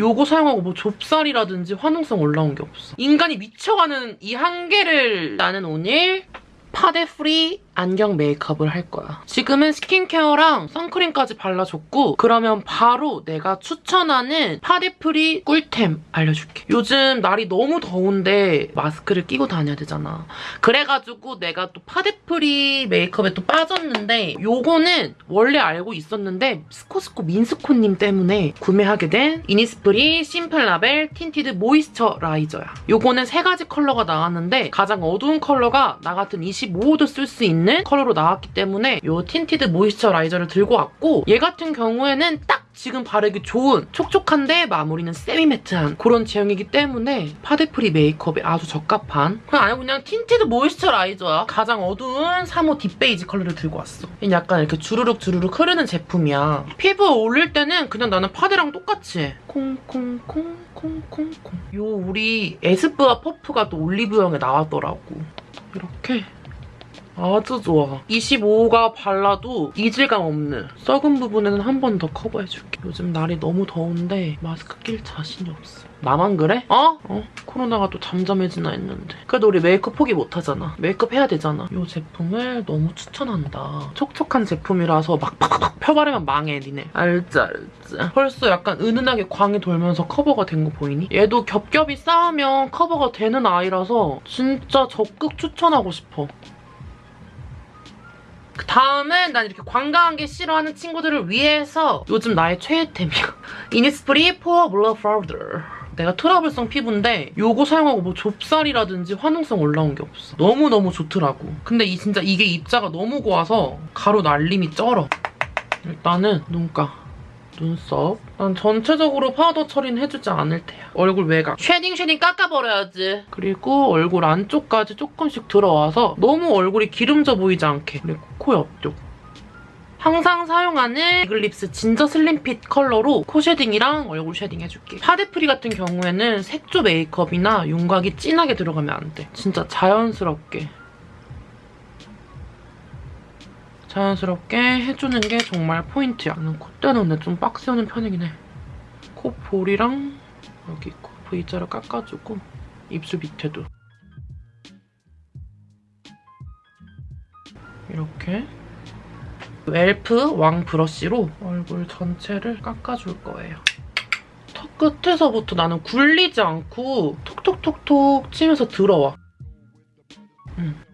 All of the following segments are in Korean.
요거 사용하고 뭐 좁쌀이라든지 화농성 올라온 게 없어. 인간이 미쳐가는 이 한계를 나는 오늘 파데 free 안경 메이크업을 할 거야. 지금은 skincare랑 선크림까지 발라줬고 그러면 바로 내가 추천하는 파데 free 꿀템 알려줄게. 요즘 날이 너무 더운데 마스크를 끼고 다녀야 되잖아. 그래가지고 내가 또 파데 free 메이크업에 또 빠졌는데 요거는 원래 알고 있었는데 스코스코 민스코님 때문에 구매하게 된 이니스프리 심플라벨 tinted moisturizer야. 요거는 세 가지 컬러가 나왔는데 가장 어두운 컬러가 나 같은 25도 쓸 수 있는 컬러로 나왔기 때문에 요 tinted moisturizer를 들고 왔고 얘 같은 경우에는 딱 지금 바르기 좋은 촉촉한데 마무리는 semi-matte한 그런 제형이기 때문에 파데free 메이크업에 아주 적합한. 그냥 아니 그냥 tinted moisturizer야. 가장 어두운 3호 deep beige 컬러를 들고 왔어. 얘는 약간 이렇게 주르륵 주르륵 흐르는 제품이야. 피부에 올릴 때는 그냥 나는 파데랑 똑같이. 해 콩콩콩콩콩콩. 요 우리 에스쁘아 퍼프가 또 올리브영에 나왔더라고. 이렇게 아주 좋아. 25가 발라도 이질감 없는 썩은 부분에는 한 번 더 커버해줄게. 요즘 날이 너무 더운데 마스크 낄 자신이 없어. 나만 그래? 어? 어? 코로나가 또 잠잠해지나 했는데. 그래도 우리 메이크업 포기 못하잖아. 메이크업 해야 되잖아. 이 제품을 너무 추천한다. 촉촉한 제품이라서 막 팍팍 펴바르면 망해, 니네. 알지, 알지. 벌써 약간 은은하게 광이 돌면서 커버가 된 거 보이니? 얘도 겹겹이 쌓으면 커버가 되는 아이라서 진짜 적극 추천하고 싶어. 그 다음은 난 이렇게 광광한 게 싫어하는 친구들을 위해서 요즘 나의 최애템이야. 이니스프리 pore blur powder. 내가 트러블성 피부인데 요거 사용하고 뭐 좁쌀이라든지 화농성 올라온 게 없어. 너무너무 좋더라고. 근데 이 진짜 이게 입자가 너무 고와서 가루 날림이 쩔어. 일단은 눈가. 눈썹. 난 전체적으로 파우더 처리는 해주지 않을 테야. 얼굴 외곽. shading shading 깎아버려야지. 그리고 얼굴 안쪽까지 조금씩 들어와서 너무 얼굴이 기름져 보이지 않게. 그리고 코 옆쪽. 항상 사용하는 이글립스 ginger slim fit 컬러로 코 shading이랑 얼굴 shading 해줄게. 파데free 같은 경우에는 색조 메이크업이나 윤곽이 진하게 들어가면 안 돼. 진짜 자연스럽게 자연스럽게 해주는 게 정말 포인트야. 나는 콧대는 근데 좀 빡 세우는 편이긴 해. 코 볼이랑 여기 코 V자를 깎아주고 입술 밑에도 이렇게 웰프 왕 브러쉬로 얼굴 전체를 깎아줄 거예요. 턱 끝에서부터 나는 굴리지 않고 톡톡톡톡 치면서 들어와. 음.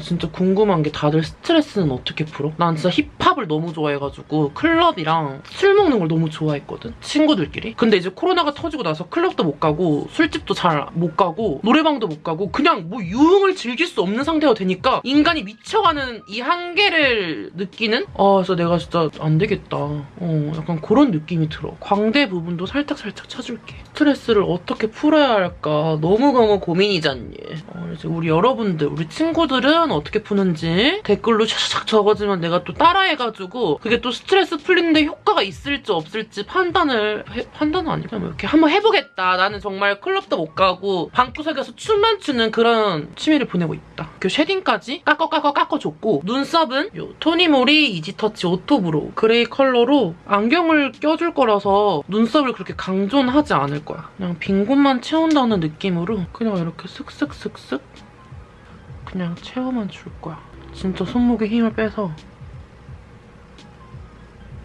진짜 궁금한 게 다들 스트레스는 어떻게 풀어? 난 진짜 힙합을 너무 좋아해가지고 클럽이랑 술 먹는 걸 너무 좋아했거든? 친구들끼리. 근데 이제 코로나가 터지고 나서 클럽도 못 가고 술집도 잘 못 가고 노래방도 못 가고 그냥 뭐 유흥을 즐길 수 없는 상태가 되니까 인간이 미쳐가는 이 한계를 느끼는? 아 그래서 내가 진짜 안 되겠다. 어 약간 그런 느낌이 들어. 광대 부분도 살짝살짝 쳐줄게. 스트레스를 어떻게 풀어야 할까 너무너무 고민이잖니. 어, 이제 우리 여러분들, 우리 친구들은 어떻게 푸는지 댓글로 샥샥 적어주면 내가 또 따라해가지고 그게 또 스트레스 풀리는데 효과가 있을지 없을지 판단을 해, 판단은 아니고 뭐 이렇게 한번 해보겠다. 나는 정말 클럽도 못 가고 방구석에서 춤만 추는 그런 취미를 보내고 있다. 그 shading까지 깎어 깎어 깎아줬고 눈썹은 요 토니모리 easy touch auto brow gray 컬러로 안경을 껴줄 거라서 눈썹을 그렇게 강조는 하지 않을 거야. 그냥 빈 곳만 채운다는 느낌으로 그냥 이렇게 슥슥슥슥 그냥 채워만 줄 거야. 진짜 손목에 힘을 빼서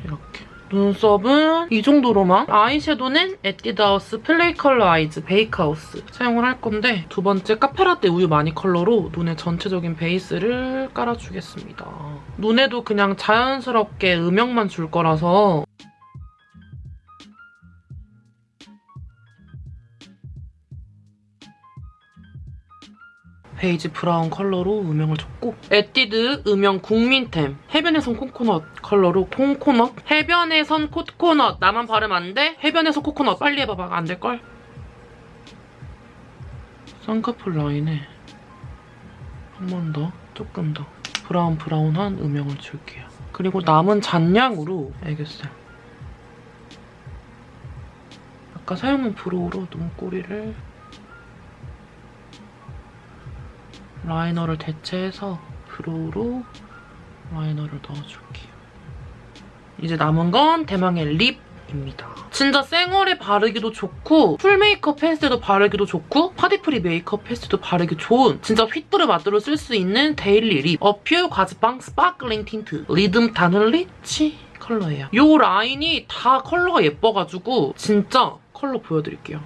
이렇게. 눈썹은 이 정도로만 아이섀도는 에뛰드하우스 play color eyes bakehouse 사용을 할 건데 두 번째 카페라떼 우유 마니 컬러로 눈의 전체적인 베이스를 깔아주겠습니다. 눈에도 그냥 자연스럽게 음영만 줄 거라서 베이지 brown 컬러로 음영을 줬고 에뛰드 음영 국민템 해변에선 코코넛 컬러로 콩코넛 해변에선 코코넛. 나만 바르면 안 돼? 해변에선 코코넛. 빨리 해봐봐. 안 될걸? 쌍꺼풀 라인에 한 번 더 조금 더 brown brown한 음영을 줄게요. 그리고 남은 잔량으로 애교살. 아까 사용한 brow로 눈꼬리를 liner를 대체해서 brow로 liner를 넣어줄게요. 이제 남은 건 대망의 lip 입니다. 진짜 생얼에 바르기도 좋고 full 메이크업 했을 때도 바르기도 좋고 파데free 메이크업 했을 때도 바르기 좋은 진짜 휘뚜루 마뚜루 쓸 수 있는 daily lip 어퓨 과즙팡 sparkling tint 리듬 다늘리치 컬러예요. 이 라인이 다 컬러가 예뻐가지고 진짜 컬러 보여드릴게요.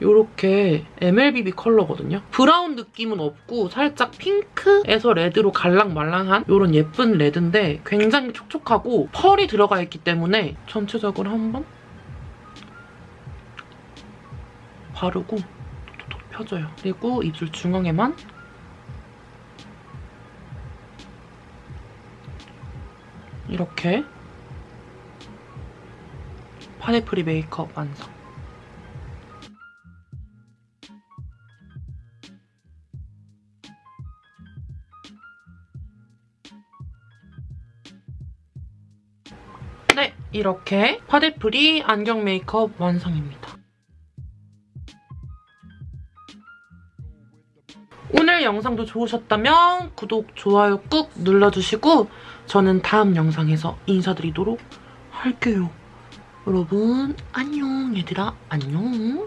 요렇게 MLBB 컬러거든요. 브라운 느낌은 없고 살짝 핑크에서 레드로 갈랑말랑한 요런 예쁜 레드인데 굉장히 촉촉하고 펄이 들어가 있기 때문에 전체적으로 한번 바르고 펴줘요. 그리고 입술 중앙에만 이렇게 파데프리 메이크업 완성. 네, 이렇게 파데프리 안경 메이크업 완성입니다. 오늘 영상도 좋으셨다면 구독, 좋아요 꾹 눌러주시고 저는 다음 영상에서 인사드리도록 할게요. 여러분 안녕 얘들아 안녕